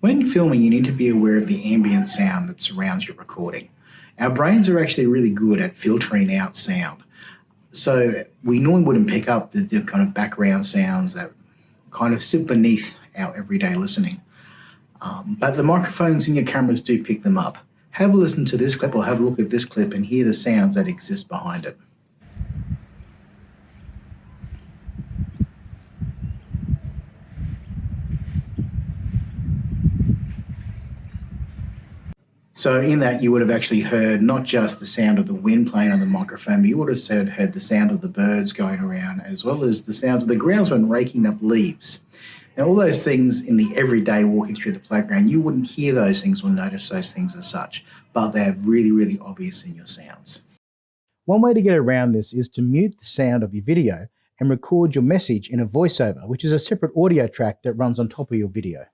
When filming, you need to be aware of the ambient sound that surrounds your recording. Our brains are actually really good at filtering out sound. So we normally wouldn't pick up the, the kind of background sounds that kind of sit beneath our everyday listening. Um, but the microphones in your cameras do pick them up. Have a listen to this clip or have a look at this clip and hear the sounds that exist behind it. So in that, you would have actually heard not just the sound of the wind playing on the microphone, but you would have said, heard the sound of the birds going around, as well as the sounds of the groundsman raking up leaves. Now, all those things in the everyday walking through the playground, you wouldn't hear those things or notice those things as such, but they're really, really obvious in your sounds. One way to get around this is to mute the sound of your video and record your message in a voiceover, which is a separate audio track that runs on top of your video.